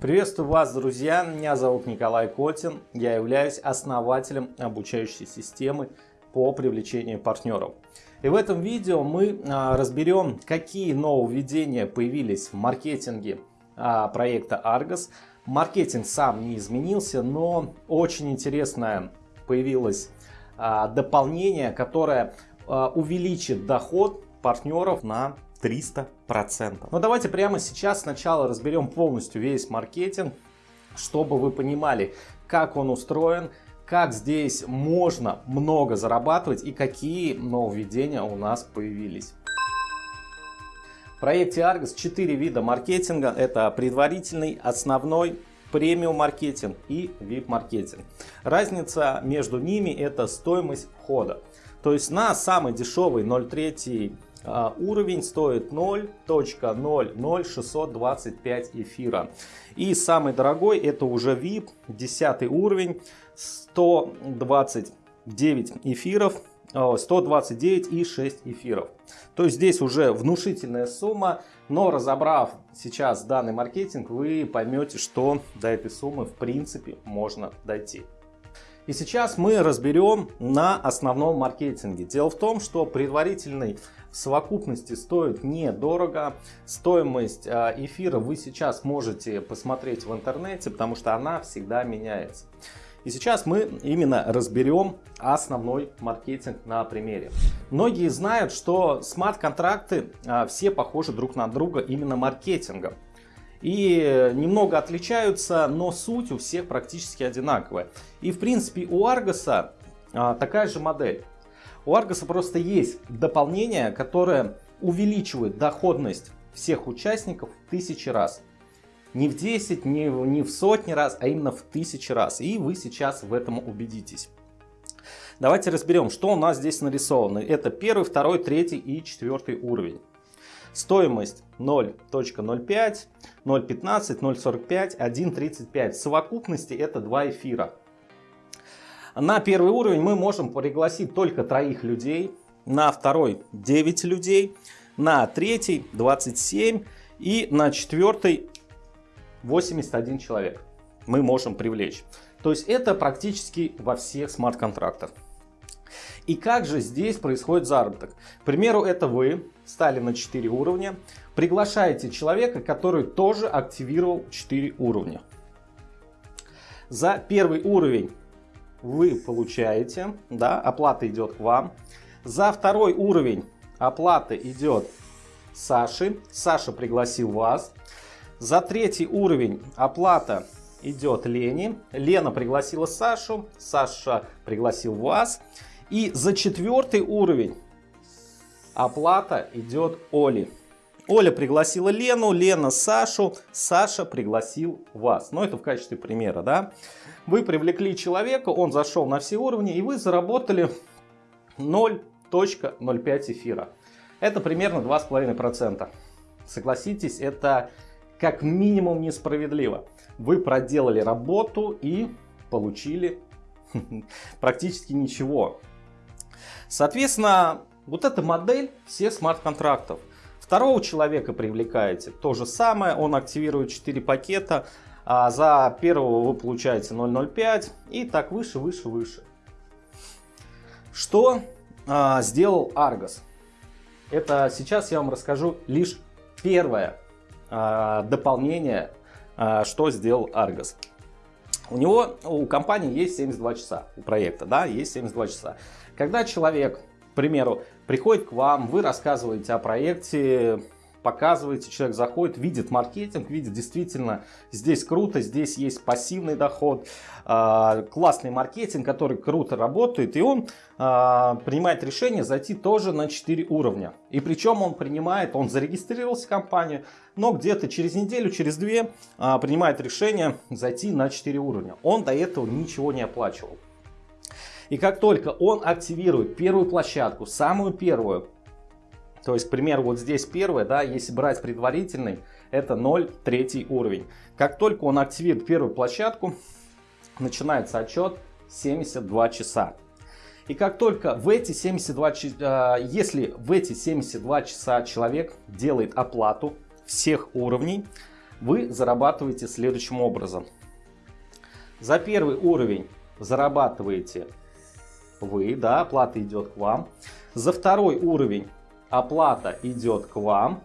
Приветствую вас, друзья! Меня зовут Николай Котин. Я являюсь основателем обучающей системы по привлечению партнеров. И в этом видео мы а, разберем, какие нововведения появились в маркетинге а, проекта Argos. Маркетинг сам не изменился, но очень интересное появилось а, дополнение, которое увеличит доход партнеров на 300%. Но давайте прямо сейчас сначала разберем полностью весь маркетинг, чтобы вы понимали, как он устроен, как здесь можно много зарабатывать и какие нововведения у нас появились. В проекте Argos 4 вида маркетинга. Это предварительный, основной, премиум маркетинг и VIP маркетинг. Разница между ними это стоимость входа. То есть на самый дешевый 0,3 а, уровень стоит 0.00625 эфира. И самый дорогой это уже VIP, 10 уровень, 129 эфиров, 129 и 6 эфиров. То есть здесь уже внушительная сумма, но разобрав сейчас данный маркетинг, вы поймете, что до этой суммы в принципе можно дойти. И сейчас мы разберем на основном маркетинге. Дело в том, что предварительный в совокупности стоит недорого. Стоимость а, эфира вы сейчас можете посмотреть в интернете, потому что она всегда меняется. И сейчас мы именно разберем основной маркетинг на примере. Многие знают, что смарт-контракты а, все похожи друг на друга именно маркетингом и немного отличаются, но суть у всех практически одинаковая. И в принципе у Argos а, такая же модель. У Argos просто есть дополнение, которое увеличивает доходность всех участников в тысячи раз. Не в 10, не в, не в сотни раз, а именно в тысячи раз. И вы сейчас в этом убедитесь. Давайте разберем, что у нас здесь нарисовано. Это первый, второй, третий и четвертый уровень. Стоимость 0.05, 0.15, 0.45, 1.35. В совокупности это два эфира. На первый уровень мы можем пригласить только троих людей, на второй 9 людей, на третий 27 и на четвертый 81 человек мы можем привлечь. То есть это практически во всех смарт-контрактах. И как же здесь происходит заработок? К примеру, это вы стали на 4 уровня, приглашаете человека, который тоже активировал 4 уровня. За первый уровень вы получаете, да, оплата идет к вам. За второй уровень оплата идет Саше, Саша пригласил вас. За третий уровень оплата идет Лене, Лена пригласила Сашу, Саша пригласил вас. И за четвертый уровень оплата идет Оле. Оля пригласила Лену, Лена Сашу, Саша пригласил вас. Ну, это в качестве примера, да. Вы привлекли человека, он зашел на все уровни, и вы заработали 0.05 эфира. Это примерно 2,5%. Согласитесь, это как минимум несправедливо. Вы проделали работу и получили практически ничего. Соответственно, вот эта модель всех смарт-контрактов. Второго человека привлекаете, то же самое, он активирует 4 пакета, а за первого вы получаете 0.05 и так выше, выше, выше. Что а, сделал Argos? Это сейчас я вам расскажу лишь первое а, дополнение, а, что сделал Argos. У него, у компании есть 72 часа, у проекта, да, есть 72 часа. Когда человек, к примеру, приходит к вам, вы рассказываете о проекте, показываете, человек заходит, видит маркетинг, видит действительно здесь круто, здесь есть пассивный доход, э, классный маркетинг, который круто работает, и он э, принимает решение зайти тоже на 4 уровня. И причем он принимает, он зарегистрировался в компанию, но где-то через неделю, через две э, принимает решение зайти на 4 уровня. Он до этого ничего не оплачивал. И как только он активирует первую площадку, самую первую, то есть, к примеру, вот здесь первая, да, если брать предварительный, это 0, третий уровень. Как только он активирует первую площадку, начинается отчет 72 часа. И как только в эти 72 часа, если в эти 72 часа человек делает оплату всех уровней, вы зарабатываете следующим образом. За первый уровень зарабатываете вы, да, оплата идет к вам. За второй уровень оплата идет к вам.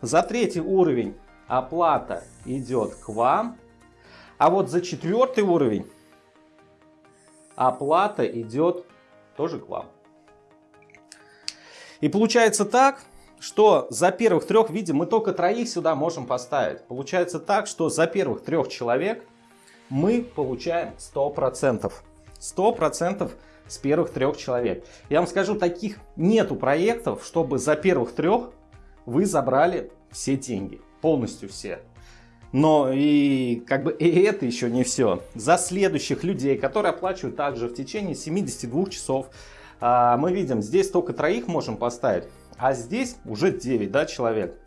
За третий уровень оплата идет к вам. А вот за четвертый уровень оплата идет тоже к вам. И получается так, что за первых трех, видим, мы только троих сюда можем поставить. Получается так, что за первых трех человек мы получаем 100%. 100% с первых трех человек. Я вам скажу, таких нету проектов, чтобы за первых трех вы забрали все деньги. Полностью все. Но и как бы и это еще не все. За следующих людей, которые оплачивают также в течение 72 часов, а, мы видим, здесь только троих можем поставить, а здесь уже 9 да, человек.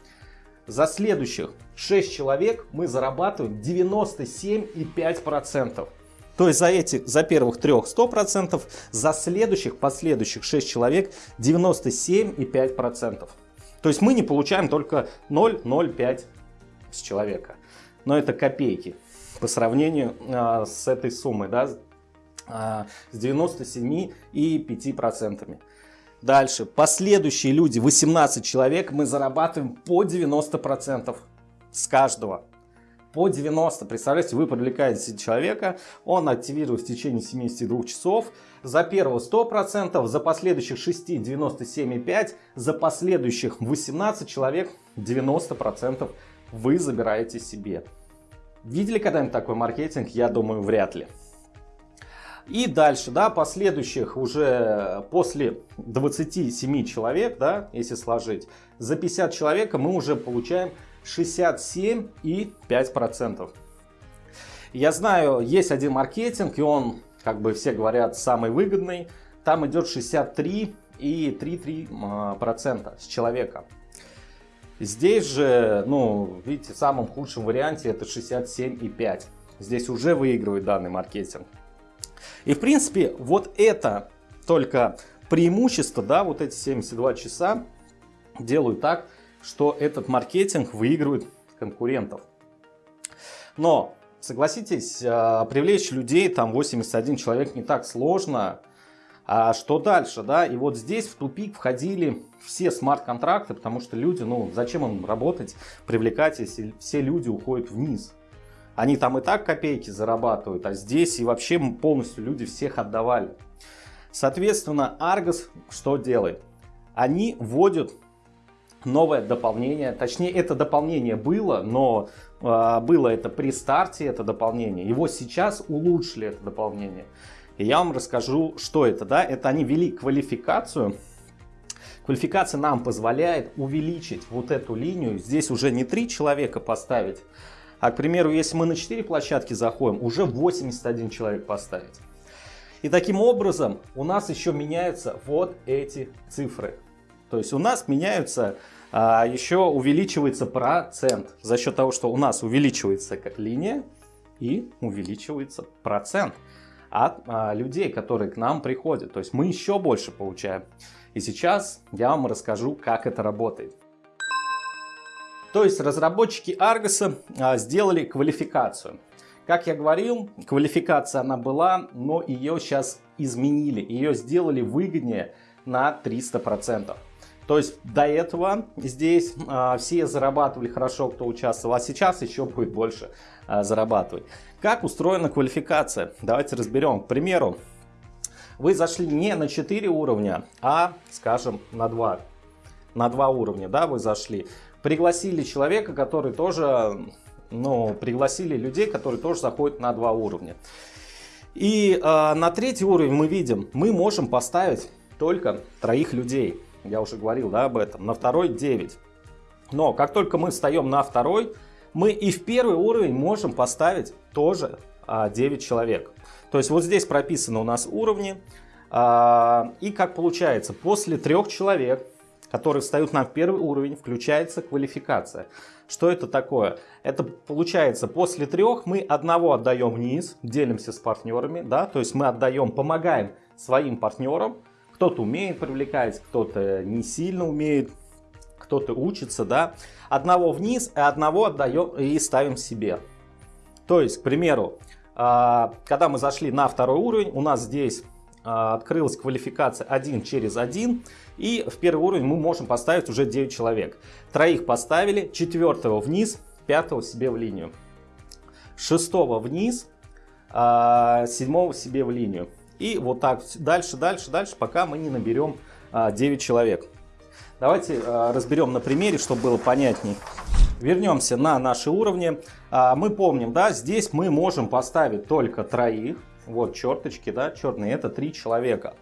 За следующих 6 человек мы зарабатываем 97,5%. То есть за этих, за первых трех 100%, за следующих, последующих 6 человек 97,5%. То есть мы не получаем только 0,05 с человека. Но это копейки по сравнению а, с этой суммой, да, а, с 97,5%. Дальше, последующие люди, 18 человек, мы зарабатываем по 90% с каждого по 90. Представляете, вы привлекаете человека, он активирует в течение 72 часов. За первого 100%, за последующих 6 97,5%, за последующих 18 человек 90% вы забираете себе. Видели когда-нибудь такой маркетинг? Я думаю, вряд ли. И дальше, да, последующих уже после 27 человек, да, если сложить, за 50 человека мы уже получаем 67,5%. Я знаю, есть один маркетинг, и он, как бы все говорят, самый выгодный. Там идет 63,33% с человека. Здесь же, ну, видите, в самом худшем варианте это 67,5%. Здесь уже выигрывает данный маркетинг. И в принципе, вот это только преимущество, да, вот эти 72 часа делают так, что этот маркетинг выигрывает конкурентов. Но, согласитесь, а, привлечь людей, там 81 человек, не так сложно. А что дальше, да? И вот здесь в тупик входили все смарт-контракты, потому что люди, ну, зачем им работать, привлекать, если все люди уходят вниз? Они там и так копейки зарабатывают, а здесь и вообще полностью люди всех отдавали. Соответственно, Argos что делает? Они вводят новое дополнение. Точнее, это дополнение было, но э, было это при старте, это дополнение. Его сейчас улучшили, это дополнение. И я вам расскажу, что это. Да? Это они ввели квалификацию. Квалификация нам позволяет увеличить вот эту линию. Здесь уже не 3 человека поставить, а, к примеру, если мы на 4 площадки заходим, уже 81 человек поставить. И таким образом у нас еще меняются вот эти цифры. То есть у нас меняются, а, еще увеличивается процент за счет того, что у нас увеличивается как линия и увеличивается процент от а, людей, которые к нам приходят. То есть мы еще больше получаем. И сейчас я вам расскажу, как это работает. То есть разработчики Argos а, сделали квалификацию. Как я говорил, квалификация она была, но ее сейчас изменили. Ее сделали выгоднее на 300%. То есть до этого здесь а, все зарабатывали хорошо, кто участвовал, а сейчас еще будет больше а, зарабатывать. Как устроена квалификация? Давайте разберем. К примеру, вы зашли не на 4 уровня, а, скажем, на 2. На 2 уровня, да, вы зашли. Пригласили человека, который тоже, ну, пригласили людей, которые тоже заходят на 2 уровня. И э, на третий уровень мы видим, мы можем поставить только троих людей я уже говорил да, об этом, на второй 9. Но как только мы встаем на второй, мы и в первый уровень можем поставить тоже а, 9 человек. То есть вот здесь прописаны у нас уровни. А, и как получается, после трех человек, которые встают на первый уровень, включается квалификация. Что это такое? Это получается, после трех мы одного отдаем вниз, делимся с партнерами, да, то есть мы отдаем, помогаем своим партнерам, кто-то умеет привлекать, кто-то не сильно умеет. кто-то учится, да, одного вниз, и одного отдаем и ставим себе. То есть, к примеру, а, когда мы зашли на второй уровень, у нас здесь а, открылась квалификация 1 через 1, и в первый уровень мы можем поставить уже 9 человек. Троих поставили, четвертого вниз, пятого себе в линию, шестого вниз, а, седьмого себе в линию. И вот так дальше, дальше, дальше, пока мы не наберем 9 человек. Давайте разберем на примере, чтобы было понятней. Вернемся на наши уровни. Мы помним, да, здесь мы можем поставить только троих. Вот черточки, да, черные, это три человека.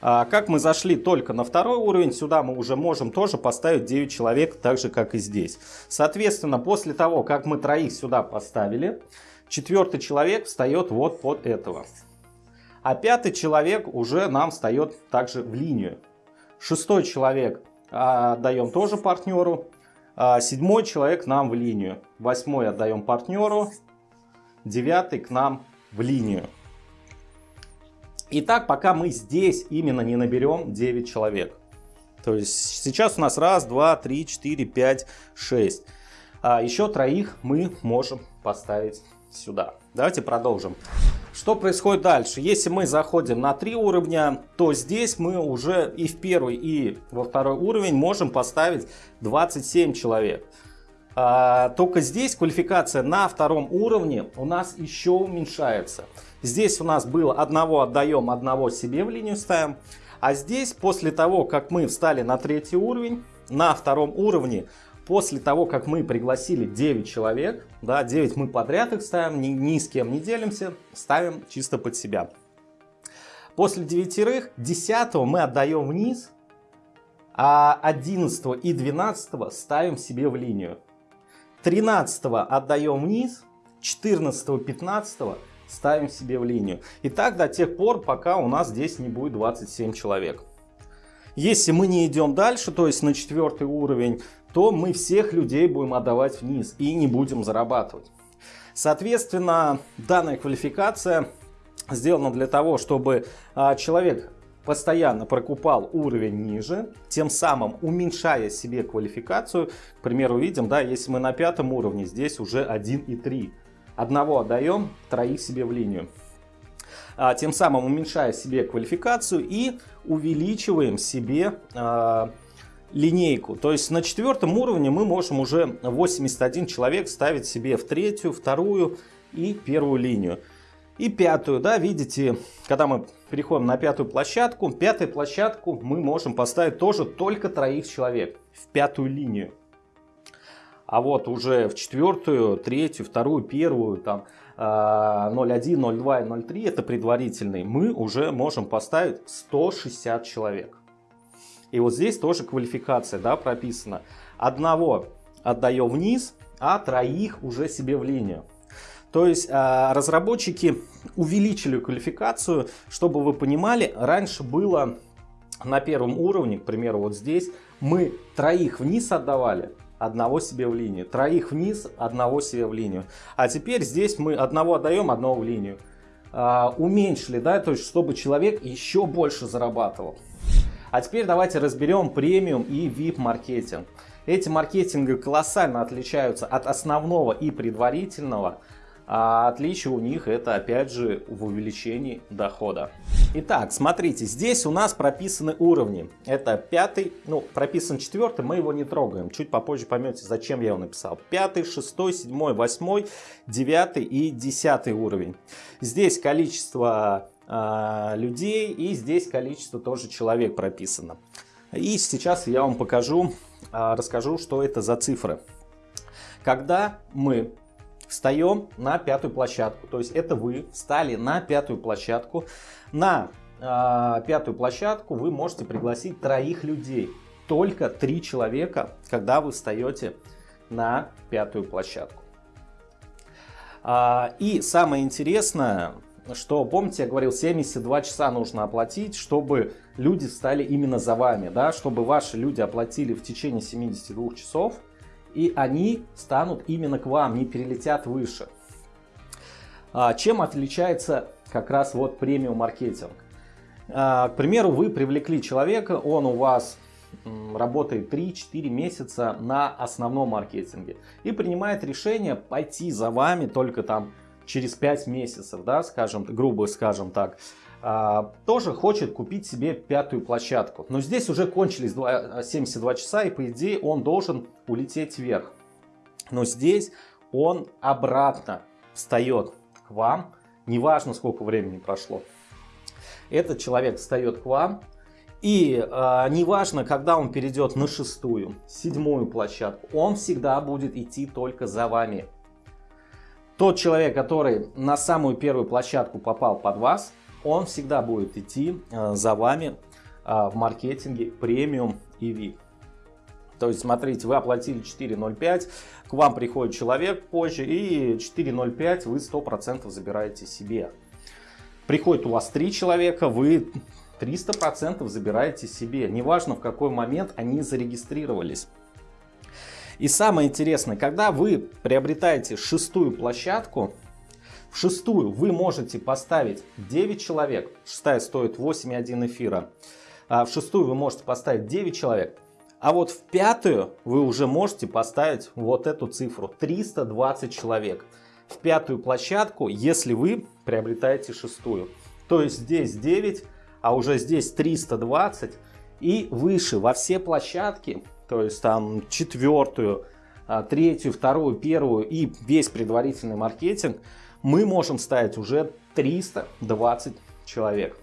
А, как мы зашли только на второй уровень, сюда мы уже можем тоже поставить 9 человек, так же как и здесь. Соответственно, после того, как мы троих сюда поставили, четвертый человек встает вот под этого. А пятый человек уже нам встает также в линию. Шестой человек а, отдаем тоже партнеру. А, седьмой человек нам в линию. Восьмой отдаем партнеру. Девятый к нам в линию. Итак, пока мы здесь именно не наберем 9 человек. То есть сейчас у нас раз, два, три, четыре, пять, шесть. А еще троих мы можем поставить сюда. Давайте продолжим. Что происходит дальше? Если мы заходим на три уровня, то здесь мы уже и в первый, и во второй уровень можем поставить 27 человек. А, только здесь квалификация на втором уровне у нас еще уменьшается. Здесь у нас было одного отдаем, одного себе в линию ставим. А здесь, после того, как мы встали на третий уровень, на втором уровне, после того, как мы пригласили 9 человек, да, 9 мы подряд их ставим, ни, ни с кем не делимся, ставим чисто под себя. После девятерых, 10 мы отдаем вниз, а 11 и 12 ставим себе в линию. 13 отдаем вниз, 14 15 ставим себе в линию. И так до тех пор, пока у нас здесь не будет 27 человек. Если мы не идем дальше, то есть на четвертый уровень, то мы всех людей будем отдавать вниз и не будем зарабатывать. Соответственно, данная квалификация сделана для того, чтобы а, человек постоянно прокупал уровень ниже, тем самым уменьшая себе квалификацию. К примеру, видим, да, если мы на пятом уровне, здесь уже 1,3 Одного отдаем, троих себе в линию. А, тем самым уменьшая себе квалификацию и увеличиваем себе а, линейку. То есть на четвертом уровне мы можем уже 81 человек ставить себе в третью, вторую и первую линию. И пятую, да, видите, когда мы переходим на пятую площадку, пятую площадку мы можем поставить тоже только троих человек в пятую линию. А вот уже в четвертую, третью, вторую, первую, там 0.1, 0.2 и 0.3, это предварительный, мы уже можем поставить 160 человек. И вот здесь тоже квалификация да, прописана. Одного отдаем вниз, а троих уже себе в линию. То есть а, разработчики увеличили квалификацию, чтобы вы понимали, раньше было на первом уровне, к примеру, вот здесь, мы троих вниз отдавали, одного себе в линию. Троих вниз, одного себе в линию. А теперь здесь мы одного отдаем, одного в линию. А, уменьшили, да, то есть чтобы человек еще больше зарабатывал. А теперь давайте разберем премиум и VIP маркетинг. Эти маркетинги колоссально отличаются от основного и предварительного. А отличие у них это опять же в увеличении дохода. Итак, смотрите, здесь у нас прописаны уровни. Это пятый, ну прописан четвертый, мы его не трогаем. Чуть попозже поймете, зачем я его написал. Пятый, шестой, седьмой, восьмой, девятый и десятый уровень. Здесь количество э, людей и здесь количество тоже человек прописано. И сейчас я вам покажу, э, расскажу, что это за цифры. Когда мы встаем на пятую площадку. То есть это вы встали на пятую площадку. На э, пятую площадку вы можете пригласить троих людей. Только три человека, когда вы встаете на пятую площадку. А, и самое интересное, что, помните, я говорил, 72 часа нужно оплатить, чтобы люди стали именно за вами, да, чтобы ваши люди оплатили в течение 72 часов, и они станут именно к вам, не перелетят выше. А, чем отличается как раз вот премиум маркетинг? А, к примеру, вы привлекли человека, он у вас работает 3-4 месяца на основном маркетинге и принимает решение пойти за вами только там через 5 месяцев, да, скажем, грубо скажем так, а, тоже хочет купить себе пятую площадку. Но здесь уже кончились 72 часа, и по идее он должен улететь вверх. Но здесь он обратно встает к вам, неважно сколько времени прошло. Этот человек встает к вам, и э, неважно, когда он перейдет на шестую, седьмую площадку, он всегда будет идти только за вами. Тот человек, который на самую первую площадку попал под вас, он всегда будет идти э, за вами э, в маркетинге премиум и VIP. То есть, смотрите, вы оплатили 4.05, к вам приходит человек позже, и 4.05 вы 100% забираете себе. Приходит у вас 3 человека, вы 300% забираете себе. Неважно, в какой момент они зарегистрировались. И самое интересное, когда вы приобретаете шестую площадку, в шестую вы можете поставить 9 человек, шестая стоит 8,1 эфира, а в шестую вы можете поставить 9 человек, а вот в пятую вы уже можете поставить вот эту цифру 320 человек. В пятую площадку, если вы приобретаете шестую. То есть здесь 9, а уже здесь 320 и выше во все площадки, то есть там четвертую, а, третью, вторую, первую и весь предварительный маркетинг, мы можем ставить уже 320 человек.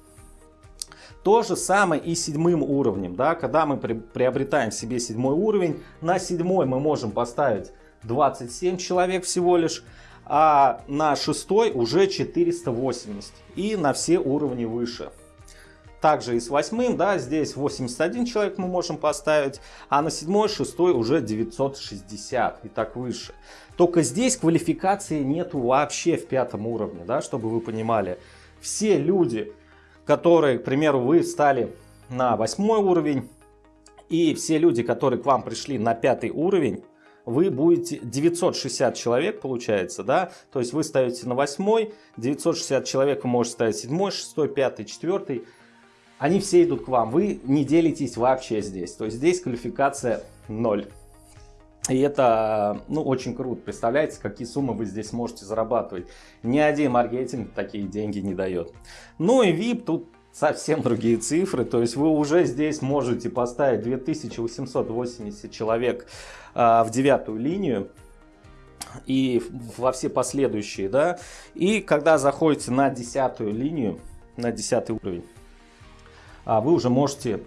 То же самое и седьмым уровнем. Да? Когда мы при, приобретаем себе седьмой уровень, на седьмой мы можем поставить 27 человек всего лишь, а на шестой уже 480 и на все уровни выше. Также и с восьмым, да, здесь 81 человек мы можем поставить, а на седьмой, шестой уже 960 и так выше. Только здесь квалификации нету вообще в пятом уровне, да, чтобы вы понимали. Все люди, которые, к примеру, вы встали на восьмой уровень, и все люди, которые к вам пришли на пятый уровень, вы будете 960 человек получается, да, то есть вы ставите на восьмой, 960 человек вы можете ставить седьмой, шестой, пятый, четвертый, они все идут к вам, вы не делитесь вообще здесь, то есть здесь квалификация 0. И это ну, очень круто. Представляете, какие суммы вы здесь можете зарабатывать. Ни один маркетинг такие деньги не дает. Ну и VIP тут совсем другие цифры. То есть вы уже здесь можете поставить 2880 человек а, в девятую линию и во все последующие. да. И когда заходите на десятую линию, на десятый уровень, вы уже можете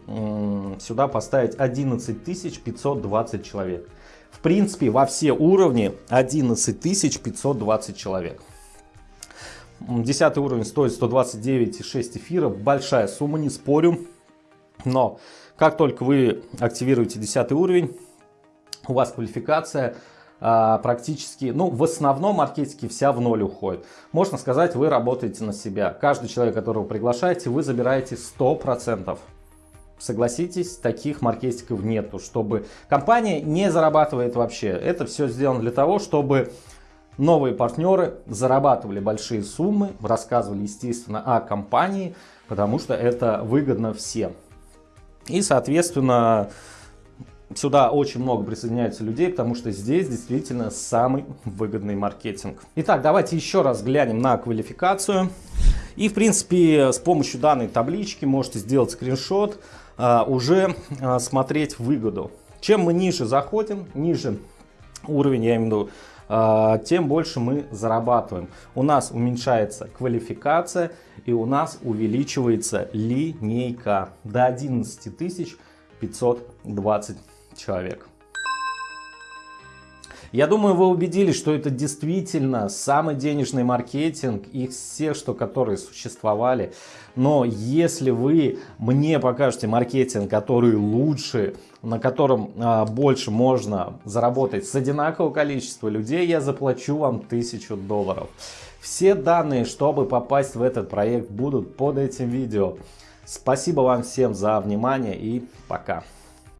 сюда поставить 11 520 человек. В принципе, во все уровни 11 520 человек. Десятый уровень стоит 129,6 эфиров. Большая сумма, не спорю. Но как только вы активируете 10 уровень, у вас квалификация а, практически, ну, в основном маркетинге вся в ноль уходит. Можно сказать, вы работаете на себя. Каждый человек, которого приглашаете, вы забираете 100%. Согласитесь, таких маркетингов нету, чтобы компания не зарабатывает вообще. Это все сделано для того, чтобы новые партнеры зарабатывали большие суммы, рассказывали, естественно, о компании, потому что это выгодно всем. И, соответственно, Сюда очень много присоединяется людей, потому что здесь действительно самый выгодный маркетинг. Итак, давайте еще раз глянем на квалификацию. И, в принципе, с помощью данной таблички можете сделать скриншот, а, уже а, смотреть выгоду. Чем мы ниже заходим, ниже уровень, я имею в виду, а, тем больше мы зарабатываем. У нас уменьшается квалификация и у нас увеличивается линейка до 11 520 человек. Я думаю, вы убедились, что это действительно самый денежный маркетинг из всех, что которые существовали. Но если вы мне покажете маркетинг, который лучше, на котором а, больше можно заработать с одинакового количества людей, я заплачу вам 1000 долларов. Все данные, чтобы попасть в этот проект, будут под этим видео. Спасибо вам всем за внимание и пока.